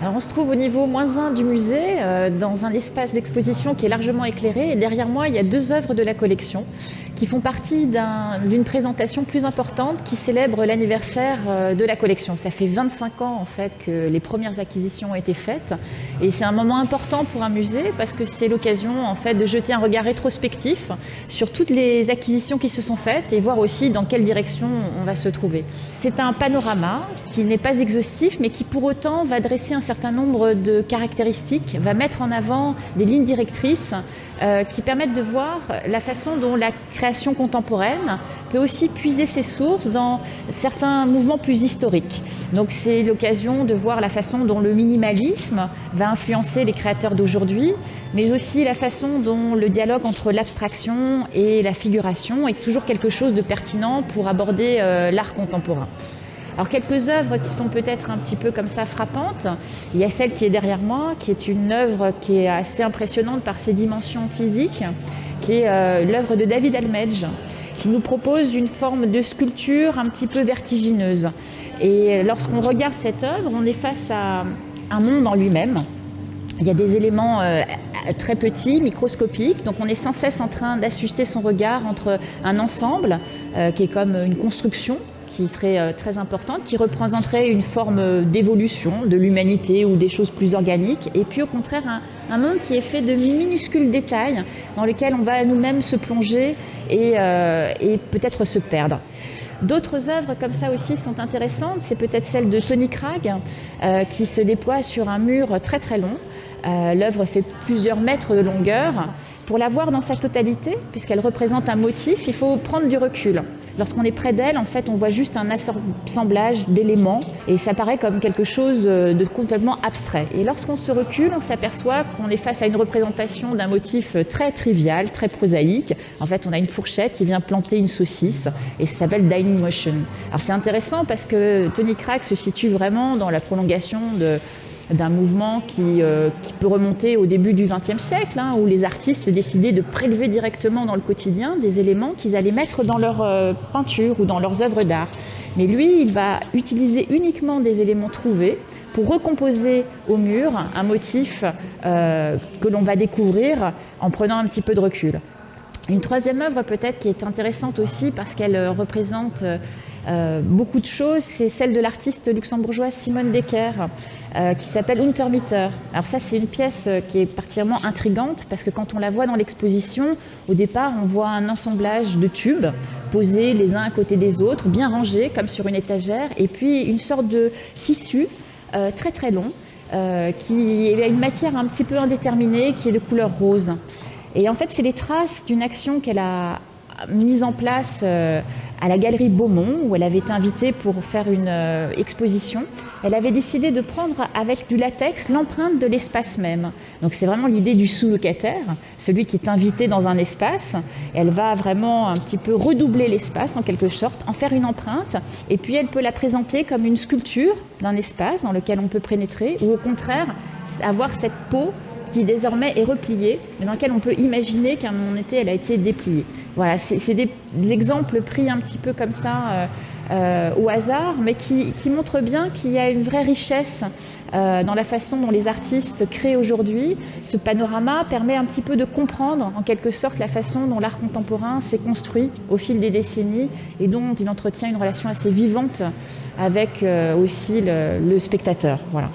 Alors on se trouve au niveau moins 1 du musée, euh, dans un espace d'exposition qui est largement éclairé. Et derrière moi, il y a deux œuvres de la collection qui font partie d'une présentation plus importante qui célèbre l'anniversaire euh, de la collection. Ça fait 25 ans en fait que les premières acquisitions ont été faites et c'est un moment important pour un musée parce que c'est l'occasion en fait de jeter un regard rétrospectif sur toutes les acquisitions qui se sont faites et voir aussi dans quelle direction on va se trouver. C'est un panorama qui n'est pas exhaustif mais qui pour autant va dresser un certain nombre de caractéristiques, va mettre en avant des lignes directrices euh, qui permettent de voir la façon dont la création contemporaine peut aussi puiser ses sources dans certains mouvements plus historiques. Donc c'est l'occasion de voir la façon dont le minimalisme va influencer les créateurs d'aujourd'hui, mais aussi la façon dont le dialogue entre l'abstraction et la figuration est toujours quelque chose de pertinent pour aborder euh, l'art contemporain. Alors quelques œuvres qui sont peut-être un petit peu comme ça frappantes. Il y a celle qui est derrière moi, qui est une œuvre qui est assez impressionnante par ses dimensions physiques, qui est euh, l'œuvre de David Almedge, qui nous propose une forme de sculpture un petit peu vertigineuse. Et lorsqu'on regarde cette œuvre, on est face à un monde en lui-même. Il y a des éléments euh, très petits, microscopiques, donc on est sans cesse en train d'ajuster son regard entre un ensemble euh, qui est comme une construction qui serait euh, très importante, qui représenterait une forme d'évolution de l'humanité ou des choses plus organiques, et puis au contraire un, monde qui est fait de minuscules détails dans lesquels on va nous-mêmes se plonger et, euh, peut-être se perdre. D'autres œuvres comme ça aussi sont intéressantes, c'est peut-être celle de Tony euh, qui se déploie sur un mur très très long. L'œuvre fait plusieurs mètres de longueur. Pour la voir dans sa totalité, puisqu'elle représente un motif, il faut prendre du recul. Lorsqu'on est près d'elle, en fait, on voit juste un assemblage d'éléments et ça paraît comme quelque chose de complètement abstrait. Et lorsqu'on se recule, on s'aperçoit qu'on est face à une représentation d'un motif très trivial, très prosaïque. En fait, on a une fourchette qui vient planter une saucisse et ça s'appelle Dining Motion. Alors c'est intéressant parce que Tony Crack se situe vraiment dans la prolongation de d'un mouvement qui, euh, qui, peut remonter au début du XXe siècle, hein, où les artistes décidaient de prélever directement dans le quotidien des éléments qu'ils allaient mettre dans leur euh, peinture ou dans leurs œuvres d'art. Mais lui, il va utiliser uniquement des éléments trouvés pour recomposer au mur un motif euh, que l'on va découvrir en prenant un petit peu de recul. Une troisième œuvre peut-être qui est intéressante aussi parce qu'elle représente euh, beaucoup de choses, c'est celle de l'artiste luxembourgeoise Simone Decker, euh, qui s'appelle Untermieter. Alors ça, c'est une pièce euh, qui est particulièrement intrigante, parce que quand on la voit dans l'exposition, au départ, on voit un assemblage de tubes posés les uns à côté des autres, bien rangés, comme sur une étagère, et puis une sorte de tissu très très long, qui a une matière un petit peu indéterminée, qui est de couleur rose. Et en fait, c'est les traces d'une action qu'elle a mise en place euh, à la galerie Beaumont, où elle avait été invitée pour faire une euh, exposition. Elle avait décidé de prendre avec du latex l'empreinte de l'espace même. Donc c'est vraiment l'idée du sous-locataire, celui qui est invité dans un espace. Elle va vraiment un petit peu redoubler l'espace en quelque sorte, en faire une empreinte, et puis elle peut la présenter comme une sculpture d'un espace dans lequel on peut pénétrer, ou au contraire avoir cette peau qui désormais est repliée, mais dans lequel on peut imaginer qu'à un moment donné, elle a été dépliée. Voilà, c'est des, exemples pris un petit peu comme ça euh, euh, au hasard, mais qui, montrent bien qu'il y a une vraie richesse euh, dans la façon dont les artistes créent aujourd'hui. Ce panorama permet un petit peu de comprendre en quelque sorte la façon dont l'art contemporain s'est construit au fil des décennies et dont il entretient une relation assez vivante avec aussi le, le spectateur. Voilà.